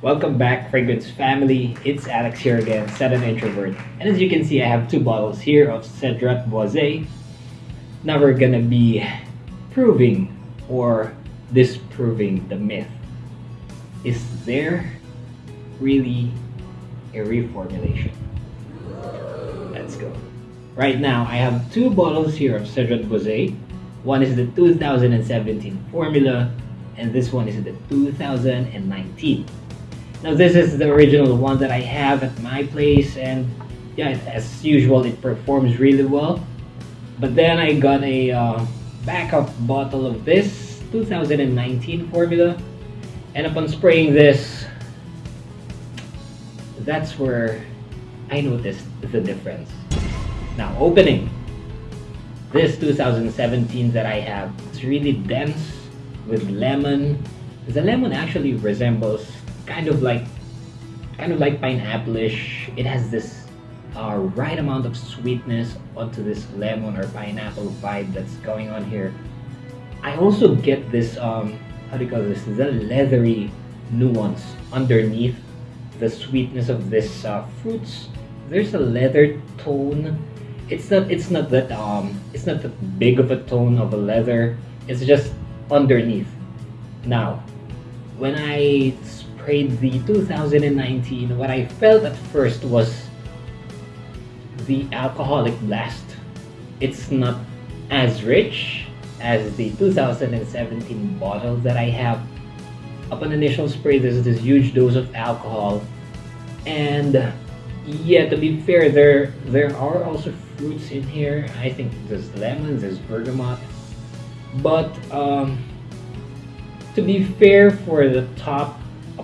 Welcome back, Fragrance family. It's Alex here again, Set an Introvert. And as you can see, I have two bottles here of Cedrat Boise. Now we're gonna be proving or disproving the myth. Is there really a reformulation? Let's go. Right now, I have two bottles here of Cedrat Boise. One is the 2017 formula, and this one is the 2019. Now this is the original one that I have at my place and yeah, as usual it performs really well. But then I got a uh, backup bottle of this 2019 formula and upon spraying this, that's where I noticed the difference. Now opening this 2017 that I have, it's really dense with lemon. The lemon actually resembles kind of like kind of like pineapple-ish. It has this uh, right amount of sweetness onto this lemon or pineapple vibe that's going on here. I also get this um, how do you call this? The leathery nuance underneath the sweetness of this uh, fruits. There's a leather tone. It's not it's not that um it's not that big of a tone of a leather. It's just underneath. Now, when I the 2019, what I felt at first was the alcoholic blast. It's not as rich as the 2017 bottle that I have. Upon initial spray, there's this huge dose of alcohol. And yeah, to be fair, there there are also fruits in here. I think there's lemons, there's bergamot. But um, to be fair, for the top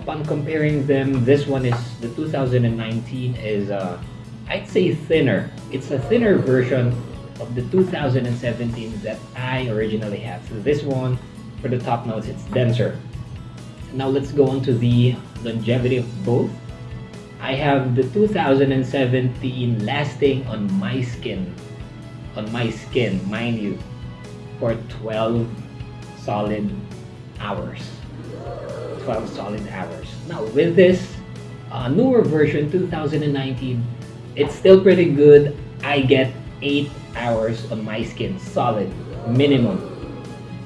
upon comparing them, this one is the 2019 is uh, I'd say thinner. It's a thinner version of the 2017 that I originally had. So this one, for the top notes, it's denser. Now let's go on to the longevity of both. I have the 2017 lasting on my skin, on my skin, mind you, for 12 solid hours. 12 solid hours. Now with this uh, newer version 2019, it's still pretty good. I get 8 hours on my skin solid minimum.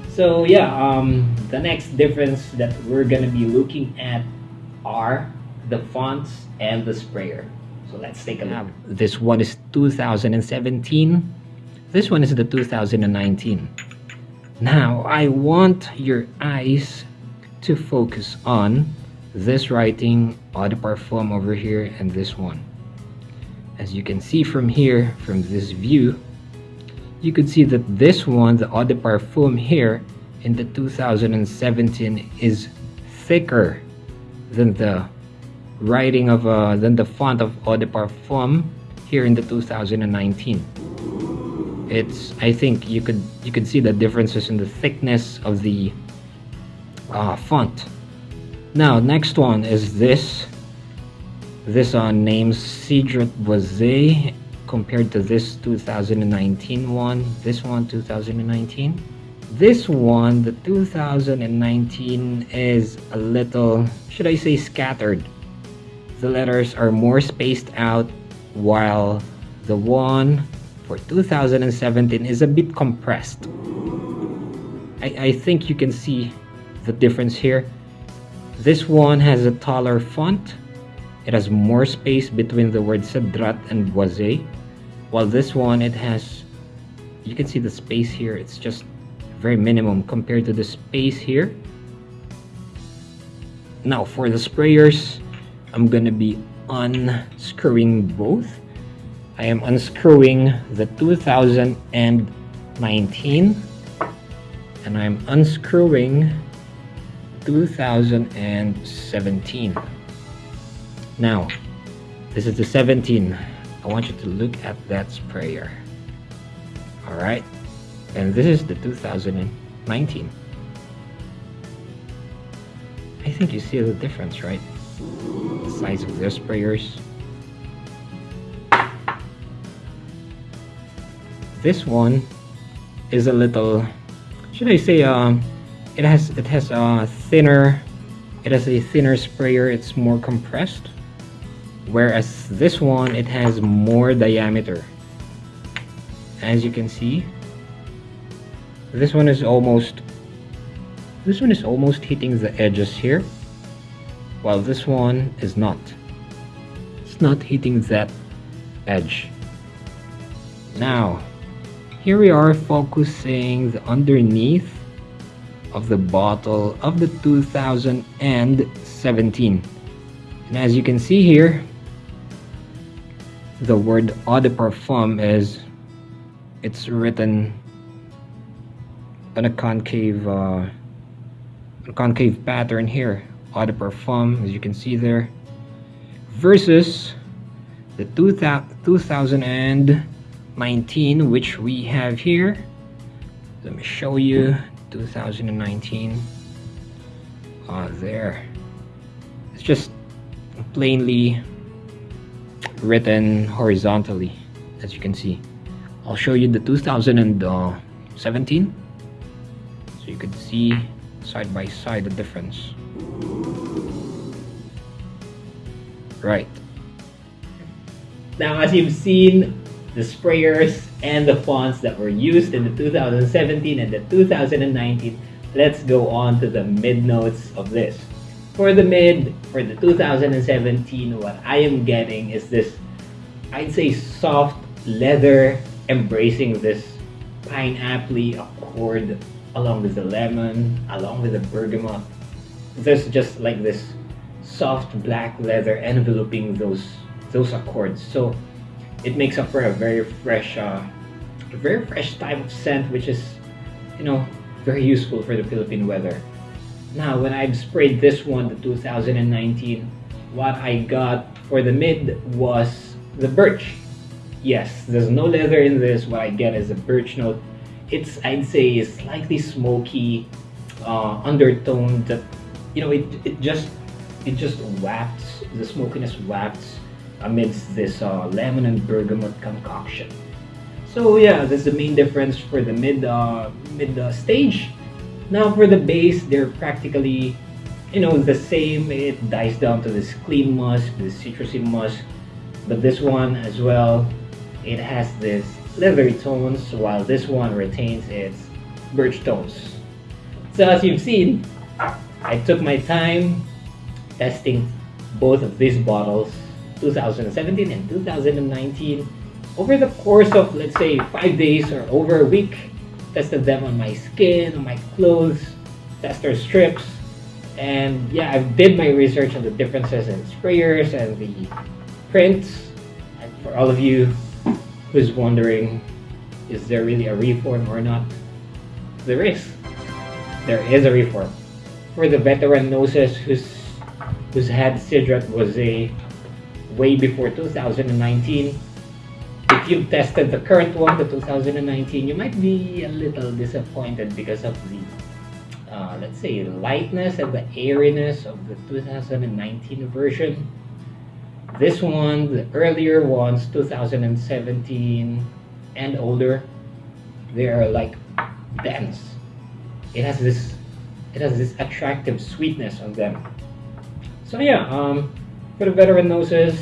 So yeah, um, the next difference that we're gonna be looking at are the fonts and the sprayer. So let's take a look. This one is 2017. This one is the 2019. Now, I want your eyes to focus on this writing Eau over here and this one. As you can see from here, from this view, you could see that this one, the Eau de Parfum here in the 2017 is thicker than the writing of uh, than the font of Eau de Parfum here in the 2019 it's I think you could you could see the differences in the thickness of the uh, font. Now, next one is this. This uh, names Cedrat Boise compared to this 2019 one. This one, 2019. This one, the 2019, is a little, should I say, scattered. The letters are more spaced out, while the one for 2017 is a bit compressed. I, I think you can see the difference here. This one has a taller font. It has more space between the word Cedrat and Boise. While this one, it has, you can see the space here. It's just very minimum compared to the space here. Now for the sprayers, I'm gonna be unscrewing both. I am unscrewing the 2019 and I'm unscrewing 2017. Now, this is the 17. I want you to look at that sprayer. Alright? And this is the 2019. I think you see the difference, right? The size of their sprayers. This one is a little, should I say, um, it has it has a thinner it has a thinner sprayer. It's more compressed whereas this one it has more diameter. As you can see this one is almost this one is almost hitting the edges here while this one is not. It's not hitting that edge. Now here we are focusing the underneath of the bottle of the 2017 and as you can see here the word eau de parfum is it's written on a concave uh, a concave pattern here. Eau de parfum as you can see there versus the 2019 which we have here. Let me show you 2019 uh, there. It's just plainly written horizontally as you can see. I'll show you the 2017 so you can see side by side the difference. Right. Now as you've seen the sprayers and the fonts that were used in the 2017 and the 2019 let's go on to the mid notes of this. For the mid for the 2017 what I am getting is this I'd say soft leather embracing this pineapple accord along with the lemon along with the bergamot. There's just like this soft black leather enveloping those those accords. So it makes up for a very fresh uh, a very fresh type of scent which is you know very useful for the Philippine weather. Now when I've sprayed this one the 2019 what I got for the mid was the birch. Yes there's no leather in this. What I get is a birch note. It's I'd say is slightly smoky uh, undertone that you know it, it just it just wafts the smokiness wafts amidst this uh, lemon and bergamot concoction. So yeah, that's the main difference for the mid uh, mid uh, stage. Now for the base, they're practically, you know, the same. It dies down to this clean musk, this citrusy musk, but this one as well, it has this leathery tones, while this one retains its birch tones. So as you've seen, I took my time testing both of these bottles 2017 and 2019 over the course of let's say five days or over a week tested them on my skin on my clothes tester strips and yeah I did my research on the differences in sprayers and the prints. And for all of you who's wondering is there really a reform or not? There is. There is a reform. For the veteran noses who's who's had Cedrat Boise way before 2019. If you've tested the current one, the 2019, you might be a little disappointed because of the, uh, let's say, lightness and the airiness of the 2019 version. This one, the earlier ones, 2017 and older, they are like dense. It has this, it has this attractive sweetness on them. So yeah, um, for the veteran noses,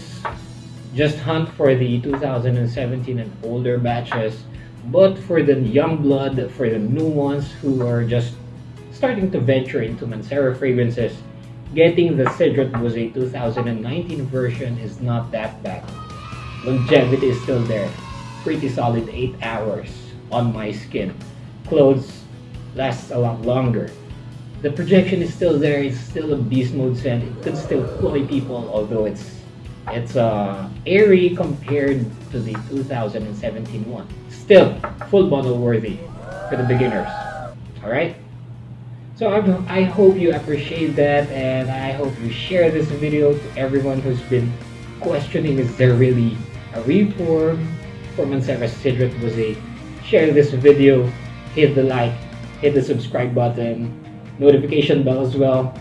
just hunt for the 2017 and older batches. But for the young blood, for the new ones who are just starting to venture into Mancera fragrances, getting the Cedrat a 2019 version is not that bad. Longevity is still there. Pretty solid 8 hours on my skin. Clothes last a lot longer the projection is still there. It's still a beast mode scent. It could still cloy people, although it's it's uh, airy compared to the 2017 one. Still, full bottle worthy for the beginners. All right. So I, I hope you appreciate that, and I hope you share this video to everyone who's been questioning: Is there really a reform for Mancera Cedrat a Share this video, hit the like, hit the subscribe button, notification bell as well.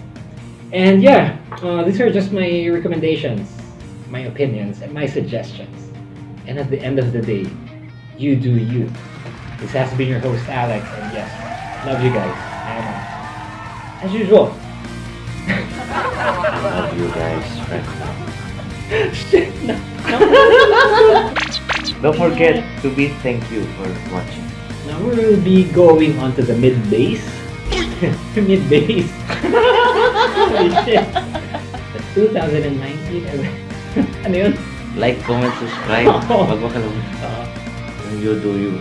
And yeah, uh, these are just my recommendations, my opinions, and my suggestions. And at the end of the day, you do you. This has been your host, Alex, and yes, love you guys. Am As usual. Love you guys, friends. Shit, no. Don't forget to be thank you for watching. Now we will be going on to the mid base. Mid base. Holy shit. The 2019. ano yun? Like, comment, subscribe. Huwag makalimutan. Uh, You do you.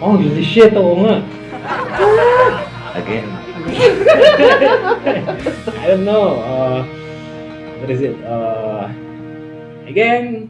oh, holy shit. Oo nga. Again. I don't know. Uh, what is it? Uh, again,